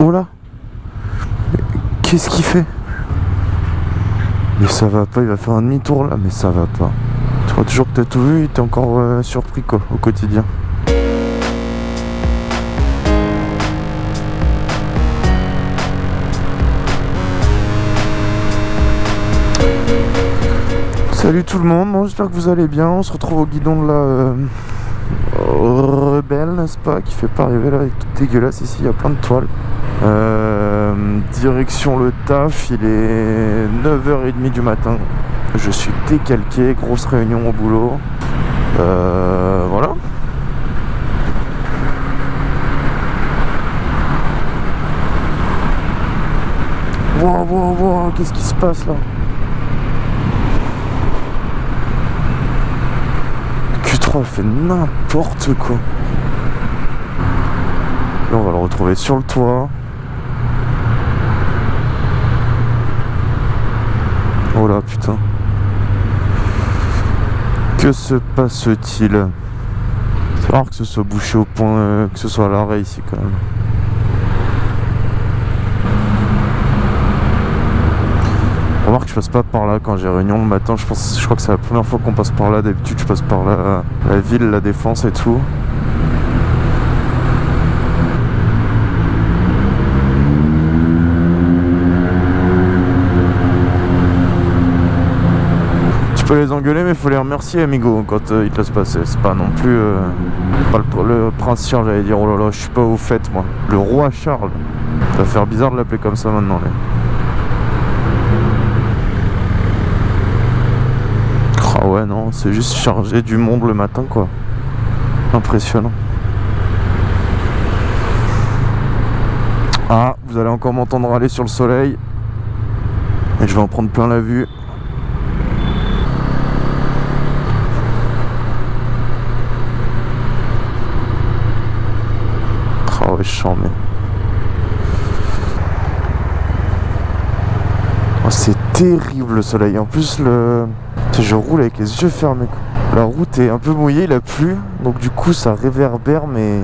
Oh là Qu'est-ce qu'il fait? Mais ça va pas, il va faire un demi-tour là, mais ça va pas. Tu crois toujours que t'as tout vu, il t'es encore euh, surpris quoi, au quotidien. Salut tout le monde, j'espère que vous allez bien. On se retrouve au guidon de la euh, Rebelle, n'est-ce pas Qui fait pas arriver là, avec tout dégueulasse ici, il y a plein de toiles. Euh, direction le taf, il est 9h30 du matin. Je suis décalqué, grosse réunion au boulot. Euh, voilà. Wow, wow, wow, qu'est-ce qui se passe là? Q3 elle fait n'importe quoi. On va le retrouver sur le toit. Oh là putain. Que se passe-t-il C'est rare que ce soit bouché au point, euh, que ce soit à l'arrêt ici quand même. Remarque, je passe pas par là quand j'ai réunion le matin. Je pense, je crois que c'est la première fois qu'on passe par là. D'habitude, je passe par la, la ville, la défense et tout. Les engueuler, mais faut les remercier, amigo, quand euh, ils te laissent passer. C'est pas non plus euh, pas le, le prince Charles, j'allais dire. Oh là là, je suis pas au fait, moi. Le roi Charles. Ça va faire bizarre de l'appeler comme ça maintenant. Là. Ah ouais non, c'est juste chargé du monde le matin quoi. Impressionnant. Ah, vous allez encore m'entendre aller sur le soleil. Et je vais en prendre plein la vue. Oh, c'est terrible le soleil. En plus, le... Je roule avec les yeux fermés. La route est un peu mouillée, il a plu. Donc du coup, ça réverbère, mais...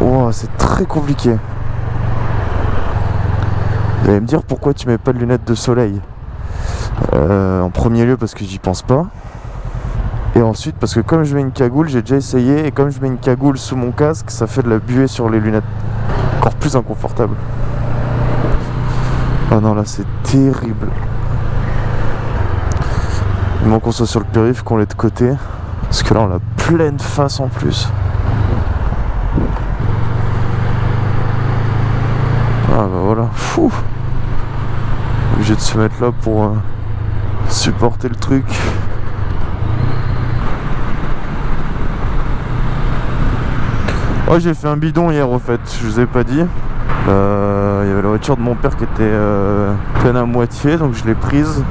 Oh, c'est très compliqué. Vous allez me dire pourquoi tu mets pas de lunettes de soleil? Euh, en premier lieu, parce que j'y pense pas. Et ensuite, parce que comme je mets une cagoule, j'ai déjà essayé. Et comme je mets une cagoule sous mon casque, ça fait de la buée sur les lunettes. Encore plus inconfortable. Oh non, là, c'est terrible. Il manque qu'on soit sur le périph', qu'on l'ait de côté. Parce que là, on a pleine face en plus. Ah bah voilà, fou Obligé de se mettre là pour euh, supporter le truc. Oh j'ai fait un bidon hier au fait, je vous ai pas dit. Euh, il y avait la voiture de mon père qui était euh, pleine à moitié, donc je l'ai prise.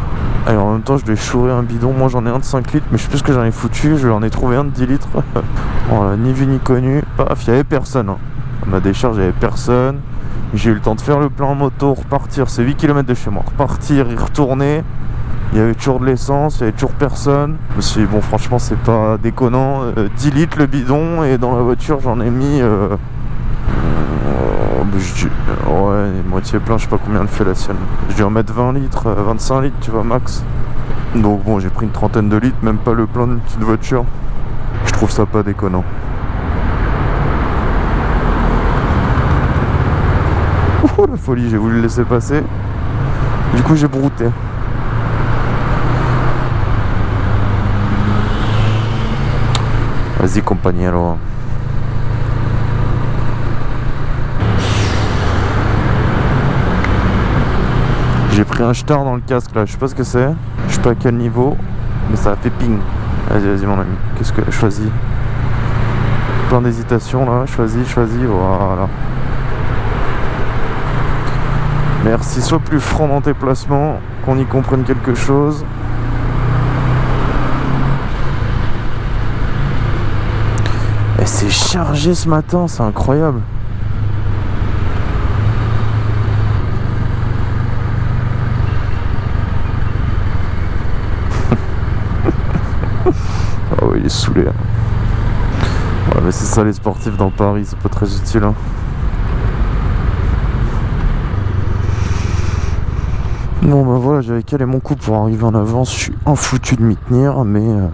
Et en même temps, je vais chourer un bidon. Moi, j'en ai un de 5 litres, mais je sais plus ce que j'en ai foutu. Je en ai trouvé un de 10 litres. voilà, ni vu ni connu. Paf, il n'y avait personne. Hein. Ma décharge, il n'y avait personne. J'ai eu le temps de faire le plein en moto, repartir. C'est 8 km de chez moi. Repartir, y retourner. Il y avait toujours de l'essence, il y avait toujours personne. Je me suis dit, bon, franchement, c'est pas déconnant. 10 euh, litres le bidon, et dans la voiture, j'en ai mis. Euh, ouais, moitié plein, je sais pas combien elle fait la sienne. Je vais en mettre 20 litres, 25 euh, litres, tu vois, max. Donc bon, j'ai pris une trentaine de litres, même pas le plein d'une petite voiture. Je trouve ça pas déconnant. Oh la folie, j'ai voulu le laisser passer. Du coup, j'ai brouté. Vas-y, compagnero. J'ai pris un star dans le casque là, je sais pas ce que c'est. Je sais pas à quel niveau, mais ça a fait ping. Vas-y, vas-y mon ami. Qu'est-ce que... Choisis. Plein d'hésitation là. Choisis, choisis. Voilà. Merci. Sois plus franc dans tes placements, qu'on y comprenne quelque chose. Et c'est chargé ce matin, c'est incroyable. il est saoulé. Ouais, mais c'est ça les sportifs dans Paris, c'est pas très utile. Hein. Bon bah voilà, j'avais calé mon coup pour arriver en avance, je suis un foutu de m'y tenir, mais euh,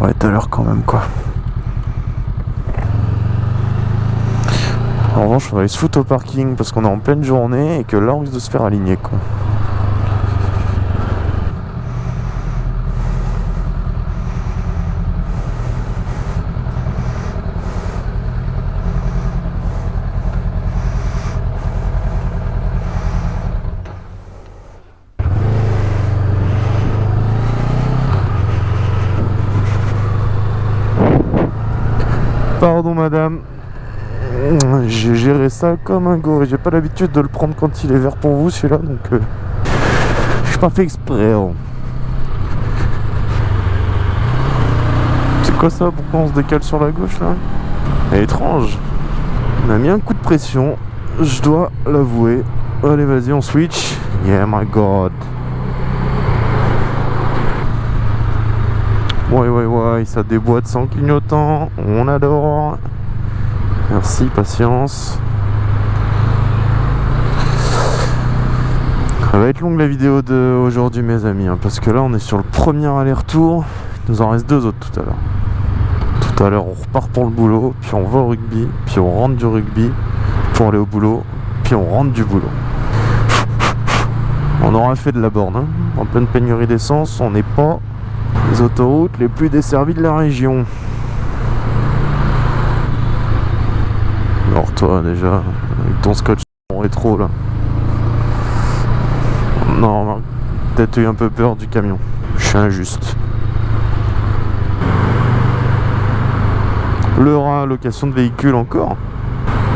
va être à l'heure quand même quoi. En revanche, on va aller se foutre au parking parce qu'on est en pleine journée et que là on risque de se faire aligner quoi. Pardon madame. J'ai géré ça comme un go et j'ai pas l'habitude de le prendre quand il est vert pour vous celui-là donc euh, je suis pas fait exprès. hein. C'est quoi ça? Pourquoi on se décale sur la gauche là? Étrange. On a mis un coup de pression, je dois l'avouer. Allez vas-y on switch. Yeah my god. Ouais ouais ouais, ça déboîte sans clignotant, on adore. Merci, patience. Ça va être longue la vidéo d'aujourd'hui mes amis, hein, parce que là on est sur le premier aller-retour. Il nous en reste deux autres tout à l'heure. Tout à l'heure on repart pour le boulot, puis on va au rugby, puis on rentre du rugby pour aller au boulot, puis on rentre du boulot. On aura fait de la borne, hein. en pleine pénurie d'essence, on n'est pas les autoroutes les plus desservies de la région. Alors déjà, avec ton scotch en rétro là. Non, peut-être eu un peu peur du camion. Je suis injuste. Le rat, location de véhicules encore.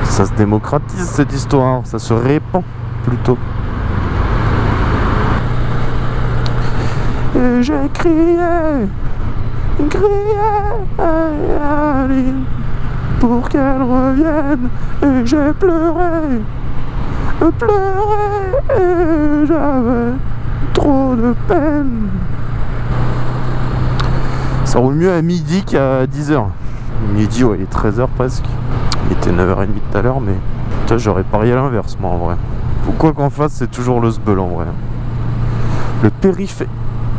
Ça se démocratise cette histoire, ça se répand plutôt. Et j'ai crié, crié à Aline pour qu'elle revienne. Et j'ai pleuré, pleuré, et j'avais trop de peine. Ça roule mieux à midi qu'à 10h. Midi, ouais, il est 13h presque. Il était 9h30 tout à l'heure, mais j'aurais parié à l'inverse, moi, en vrai. Quoi qu'en fasse, c'est toujours le sbeul, en vrai. Le périph'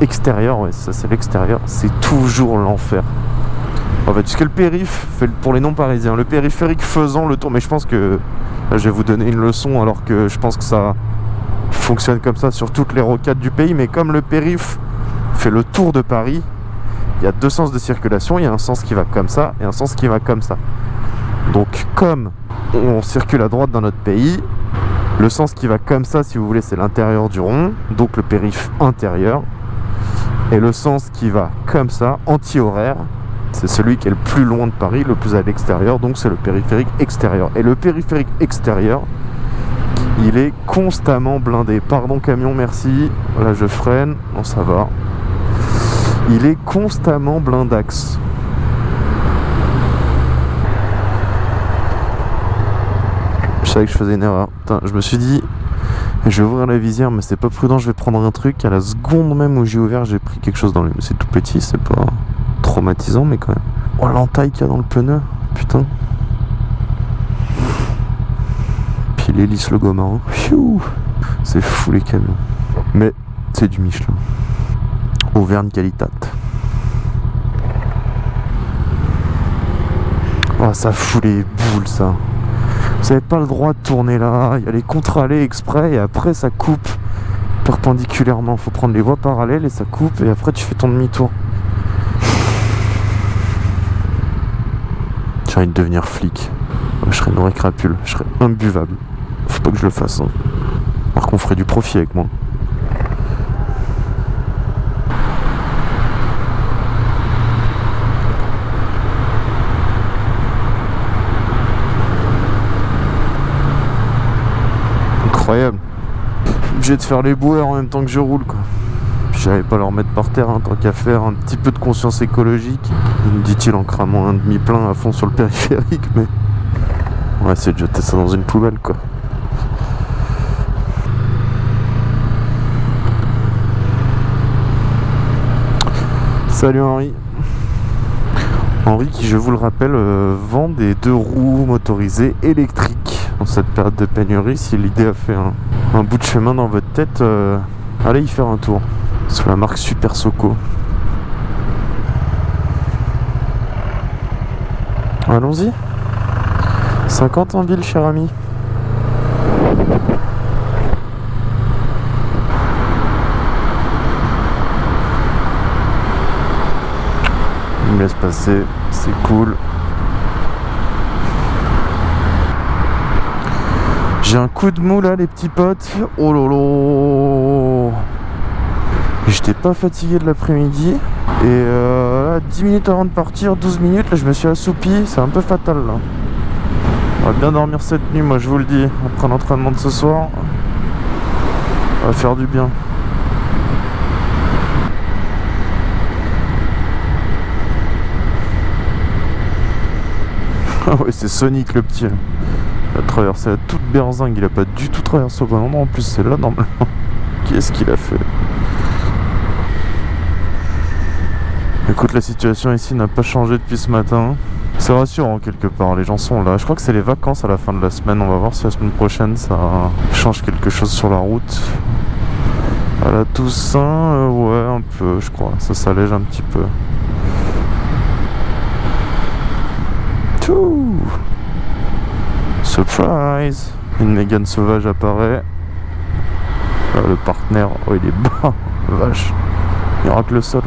extérieur, ouais, ça c'est l'extérieur, c'est toujours l'enfer. En fait, ce que le périph, fait pour les non-parisiens, le périphérique faisant le tour, mais je pense que je vais vous donner une leçon alors que je pense que ça fonctionne comme ça sur toutes les rocades du pays, mais comme le périph fait le tour de Paris, il y a deux sens de circulation, il y a un sens qui va comme ça et un sens qui va comme ça. Donc comme on circule à droite dans notre pays, le sens qui va comme ça, si vous voulez, c'est l'intérieur du rond, donc le périph intérieur. Et le sens qui va comme ça, anti-horaire, c'est celui qui est le plus loin de Paris, le plus à l'extérieur, donc c'est le périphérique extérieur. Et le périphérique extérieur, il est constamment blindé. Pardon camion, merci. Là je freine, non ça va. Il est constamment blindax. Je savais que je faisais une erreur. Putain, je me suis dit, je vais ouvrir la visière, mais c'est pas prudent, je vais prendre un truc. À la seconde même où j'ai ouvert, j'ai pris quelque chose dans le... C'est tout petit, c'est pas traumatisant, mais quand même. Oh, l'entaille qu'il y a dans le pneu, putain. Puis l'hélice le goma. Pfiou C'est fou les camions. Mais c'est du Michelin. Auvergne Qualitat. Oh, ça fout les boules, ça. Vous n'avez pas le droit de tourner là. Il y a les contre-allées exprès et après ça coupe perpendiculairement. Faut prendre les voies parallèles et ça coupe et après tu fais ton demi-tour. J'ai de devenir flic. Je serais une vraie crapule. Je serais imbuvable. Faut pas que je le fasse. Hein. Par contre, on ferait du profit avec moi. Incroyable. Obligé de faire les boueurs en même temps que je roule quoi. J'allais pas leur mettre par terre, hein, tant qu'à faire un petit peu de conscience écologique. Me dit-il en cramant un demi-plein à fond sur le périphérique, mais on va essayer de jeter ça dans une poubelle quoi. Salut Henri. Henri qui, je vous le rappelle, euh, vend des deux roues motorisées électriques en cette période de pénurie. Si l'idée a fait un, un bout de chemin dans votre tête, euh, Allez y faire un tour. Sous la marque Super Soco. Allons-y. 50 en ville, cher ami. Il me laisse passer, c'est cool. J'ai un coup de mou là les petits potes. Oh lolo J'étais pas fatigué de l'après-midi. Et euh, 10 minutes avant de partir, 12 minutes, là je me suis assoupi, c'est un peu fatal là. On va bien dormir cette nuit, moi je vous le dis, après l'entraînement de ce soir. On va faire du bien. Ah ouais, c'est Sonic le petit. Il a traversé la toute berzingue, il a pas du tout traversé au bon endroit, en plus c'est là normalement. Qu'est-ce qu'il a fait? Écoute, la situation ici n'a pas changé depuis ce matin. C'est rassurant quelque part, les gens sont là. Je crois que c'est les vacances à la fin de la semaine. On va voir si la semaine prochaine ça change quelque chose sur la route. À la Toussaint, euh, ouais, un peu, je crois. Ça s'allège un petit peu. Surprise Une Mégane sauvage apparaît. Ah, le partenaire, oh il est bas, vache. Il rate le sol.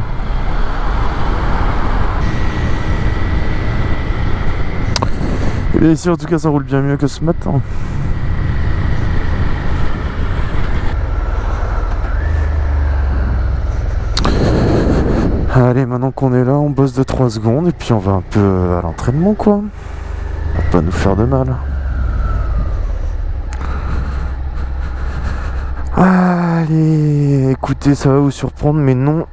Et ici en tout cas ça roule bien mieux que ce matin. Allez, maintenant qu'on est là, on bosse de 3 secondes et puis on va un peu à l'entraînement quoi. Va pas nous faire de mal. Allez, écoutez, ça va vous surprendre, mais non.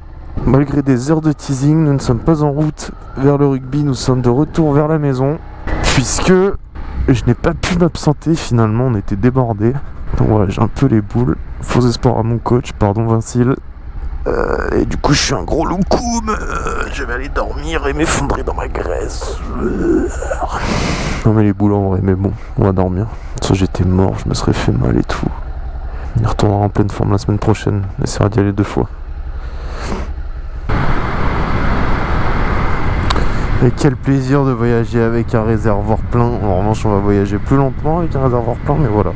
Malgré des heures de teasing, nous ne sommes pas en route vers le rugby, nous sommes de retour vers la maison. Puisque je n'ai pas pu m'absenter finalement, on était débordés. Donc voilà, j'ai un peu les boules. Faux espoir à mon coach, pardon Vincile. Euh, et du coup, je suis un gros loukoum. Je vais aller dormir et m'effondrer dans ma graisse. non, mais les boules en vrai, mais bon, on va dormir. Ça, j'étais mort, je me serais fait mal et tout. Il retournera en pleine forme la semaine prochaine. Essaiera d'y aller deux fois. Et quel plaisir de voyager avec un réservoir plein. En revanche, on va voyager plus lentement avec un réservoir plein, mais voilà.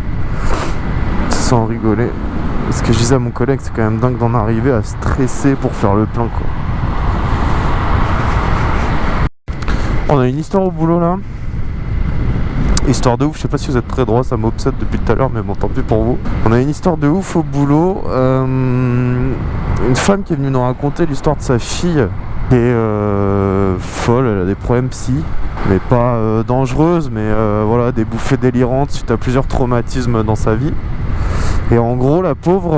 Sans rigoler. Ce que je disais à mon collègue, c'est quand même dingue d'en arriver à stresser pour faire le plein, quoi. On a une histoire au boulot là. Histoire de ouf, je sais pas si vous êtes très droit, ça m'obsède depuis tout à l'heure, mais bon, tant pis pour vous. On a une histoire de ouf au boulot. Euh, une femme qui est venue nous raconter l'histoire de sa fille est euh, folle, elle a des problèmes psy, mais pas euh, dangereuses, mais euh, voilà, des bouffées délirantes suite à plusieurs traumatismes dans sa vie. Et en gros, la pauvre,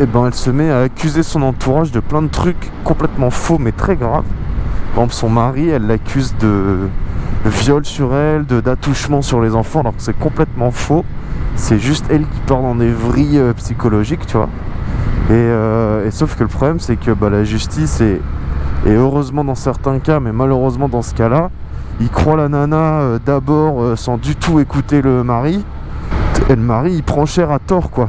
eh ben, elle se met à accuser son entourage de plein de trucs complètement faux, mais très graves. Par son mari, elle l'accuse de viol sur elle, d'attouchement sur les enfants, alors que c'est complètement faux. C'est juste elle qui part dans des vrilles psychologiques, tu vois. Euh, et, sauf que le problème, c'est que bah, la justice, et, heureusement dans certains cas, mais malheureusement dans ce cas-là, il croit la nana euh, d'abord euh, sans du tout écouter le mari. Et le mari, il prend cher à tort, quoi.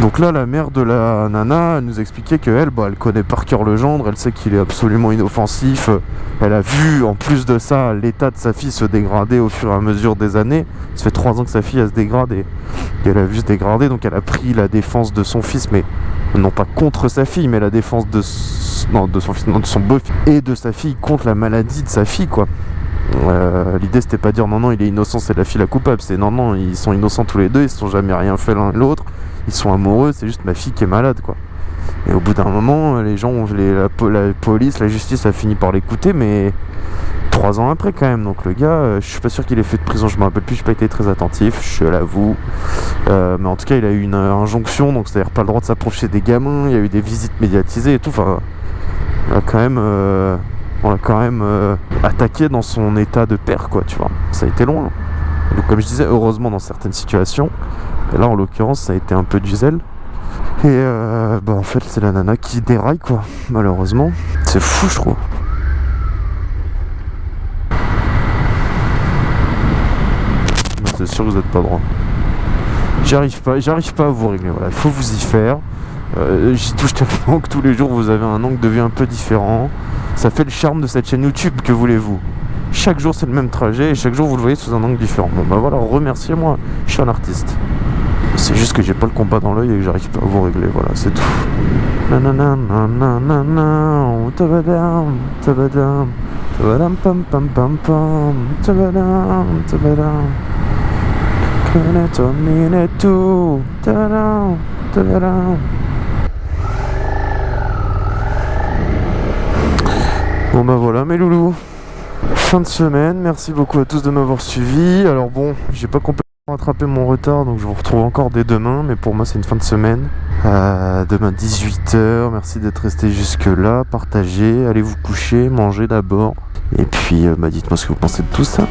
Donc là, la mère de la nana nous expliquait qu'elle, bah, elle connaît par cœur le gendre, elle sait qu'il est absolument inoffensif. Elle a vu, en plus de ça, l'état de sa fille se dégrader au fur et à mesure des années. Ça fait trois ans que sa fille, elle se dégrade et, elle a vu se dégrader, donc elle a pris la défense de son fils, mais non pas contre sa fille, mais la défense de, non, de son fils, beau-fils et de sa fille contre la maladie de sa fille, quoi. Euh, l'idée c'était pas dire non non il est innocent c'est la fille la coupable. C'est non non ils sont innocents tous les deux ils se sont jamais rien fait l'un l'autre. Ils sont amoureux c'est juste ma fille qui est malade quoi. Et au bout d'un moment les gens la, police la justice a fini par l'écouter mais trois ans après quand même donc le gars euh, je suis pas sûr qu'il ait fait de prison je me rappelle plus j'ai pas été très attentif je l'avoue euh, mais en tout cas il a eu une injonction donc c'est à dire pas le droit de s'approcher des gamins il y a eu des visites médiatisées et tout enfin il a quand même on l'a quand même euh, attaqué dans son état de père, quoi, tu vois. Ça a été long. Hein. Donc, comme je disais, heureusement dans certaines situations. Et là, en l'occurrence, ça a été un peu du zèle. Et euh, bah, en fait, c'est la nana qui déraille, quoi, malheureusement. C'est fou, je trouve. C'est sûr que vous n'êtes pas droit. J'arrive pas, j'arrive pas à vous régler. Voilà, il faut vous y faire. Euh, J'y touche tellement que tous les jours vous avez un angle de vue un peu différent. Ça fait le charme de cette chaîne YouTube, que voulez-vous? Chaque jour c'est le même trajet et chaque jour vous le voyez sous un angle différent. Bon bah voilà, remerciez-moi, je suis un artiste. C'est juste que j'ai pas le combat dans l'œil et que j'arrive pas à vous régler, voilà, c'est tout. Bon bah voilà mes loulous. Fin de semaine, merci beaucoup à tous de m'avoir suivi. Alors bon, j'ai pas complètement rattrapé mon retard donc je vous retrouve encore dès demain Mais pour moi c'est une fin de semaine. Euh, Demain 18h, merci d'être resté jusque là Partagez, allez vous coucher, mangez d'abord. Et puis euh, bah, dites-moi ce que vous pensez de tout ça